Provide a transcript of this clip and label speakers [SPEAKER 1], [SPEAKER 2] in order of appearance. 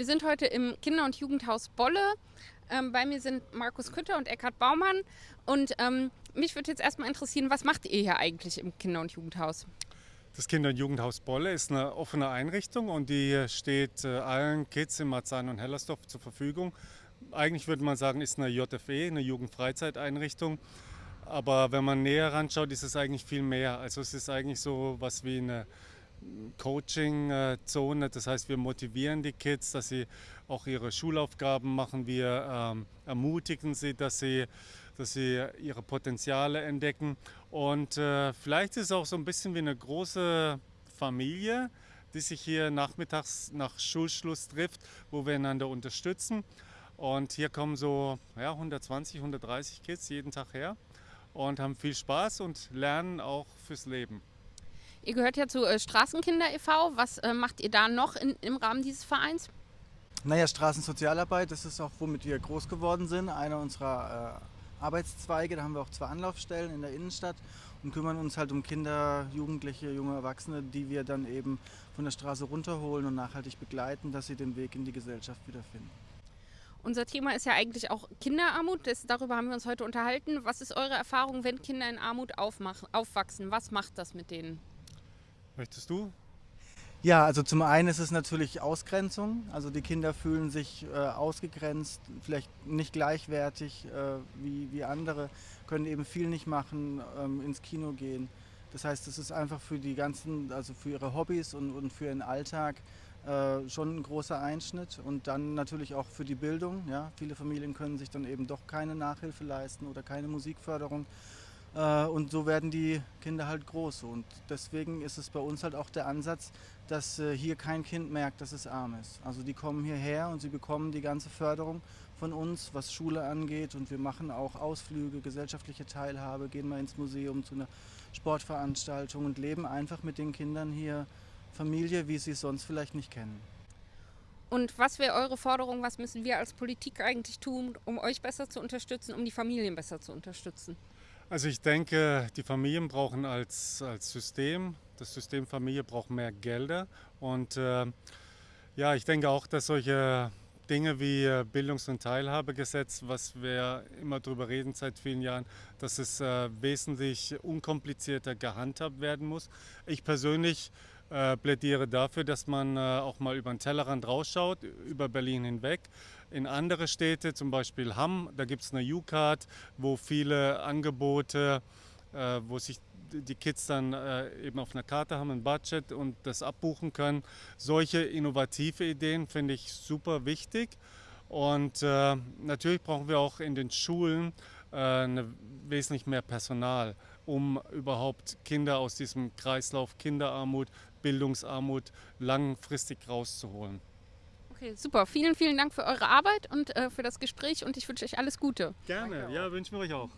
[SPEAKER 1] Wir sind heute im Kinder- und Jugendhaus Bolle. Ähm, bei mir sind Markus Kütter und Eckhard Baumann. Und ähm, mich würde jetzt erstmal interessieren, was macht ihr hier eigentlich im Kinder- und Jugendhaus?
[SPEAKER 2] Das Kinder- und Jugendhaus Bolle ist eine offene Einrichtung und die steht äh, allen Kids in Marzahn und Hellersdorf zur Verfügung. Eigentlich würde man sagen, ist eine JFE, eine Jugendfreizeiteinrichtung. Aber wenn man näher ranschaut, ist es eigentlich viel mehr. Also es ist eigentlich so was wie eine Coaching-Zone. Das heißt, wir motivieren die Kids, dass sie auch ihre Schulaufgaben machen. Wir ähm, ermutigen sie, dass sie, dass sie ihre Potenziale entdecken. Und äh, vielleicht ist es auch so ein bisschen wie eine große Familie, die sich hier nachmittags nach Schulschluss trifft, wo wir einander unterstützen. Und hier kommen so ja, 120, 130 Kids jeden Tag her und haben viel Spaß und lernen auch fürs Leben.
[SPEAKER 1] Ihr gehört ja zu äh, Straßenkinder e.V. Was äh, macht ihr da noch in, im Rahmen dieses Vereins?
[SPEAKER 3] Naja, Straßensozialarbeit, das ist auch, womit wir groß geworden sind. Einer unserer äh, Arbeitszweige. Da haben wir auch zwei Anlaufstellen in der Innenstadt und kümmern uns halt um Kinder, Jugendliche, junge Erwachsene, die wir dann eben von der Straße runterholen und nachhaltig begleiten, dass sie den Weg in die Gesellschaft wiederfinden.
[SPEAKER 1] Unser Thema ist ja eigentlich auch Kinderarmut. Das, darüber haben wir uns heute unterhalten. Was ist eure Erfahrung, wenn Kinder in Armut aufwachsen? Was macht das mit denen?
[SPEAKER 2] Möchtest du?
[SPEAKER 3] Ja, also zum einen ist es natürlich Ausgrenzung. Also die Kinder fühlen sich äh, ausgegrenzt, vielleicht nicht gleichwertig äh, wie, wie andere, können eben viel nicht machen, ähm, ins Kino gehen. Das heißt, es ist einfach für die ganzen, also für ihre Hobbys und, und für ihren Alltag äh, schon ein großer Einschnitt. Und dann natürlich auch für die Bildung. Ja. Viele Familien können sich dann eben doch keine Nachhilfe leisten oder keine Musikförderung. Äh, und so werden die Kinder halt groß. Und deswegen ist es bei uns halt auch der Ansatz, dass äh, hier kein Kind merkt, dass es arm ist. Also die kommen hierher und sie bekommen die ganze Förderung von uns, was Schule angeht. Und wir machen auch Ausflüge, gesellschaftliche Teilhabe, gehen mal ins Museum zu einer Sportveranstaltung und leben einfach mit den Kindern hier Familie, wie sie es sonst vielleicht nicht kennen.
[SPEAKER 1] Und was wäre eure Forderung? Was müssen wir als Politik eigentlich tun, um euch besser zu unterstützen, um die Familien besser zu unterstützen?
[SPEAKER 2] Also ich denke, die Familien brauchen als, als System, das System Familie braucht mehr Gelder. Und äh, ja, ich denke auch, dass solche Dinge wie Bildungs- und Teilhabegesetz, was wir immer darüber reden seit vielen Jahren, dass es äh, wesentlich unkomplizierter gehandhabt werden muss. Ich persönlich äh, plädiere dafür, dass man äh, auch mal über den Tellerrand rausschaut, über Berlin hinweg. In andere Städte, zum Beispiel Hamm, da gibt es eine U-Card, wo viele Angebote, äh, wo sich die Kids dann äh, eben auf einer Karte haben, ein Budget und das abbuchen können. Solche innovative Ideen finde ich super wichtig. Und äh, natürlich brauchen wir auch in den Schulen äh, wesentlich mehr Personal, um überhaupt Kinder aus diesem Kreislauf Kinderarmut, Bildungsarmut langfristig rauszuholen.
[SPEAKER 1] Okay, super. Vielen, vielen Dank für eure Arbeit und äh, für das Gespräch und ich wünsche euch alles Gute.
[SPEAKER 2] Gerne, ja, wünschen wir euch auch.